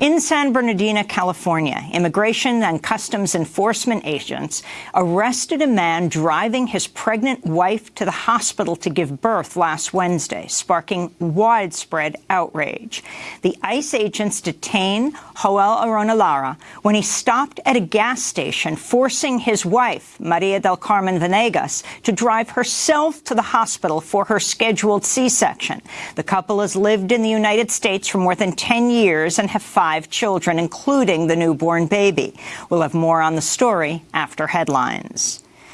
In San Bernardino, California, Immigration and Customs Enforcement agents arrested a man driving his pregnant wife to the hospital to give birth last Wednesday, sparking widespread outrage. The ICE agents detained Joel Arona Lara when he stopped at a gas station, forcing his wife, Maria del Carmen Venegas, to drive herself to the hospital for her scheduled C-section. The couple has lived in the United States for more than 10 years and have five five children, including the newborn baby. We'll have more on the story after headlines.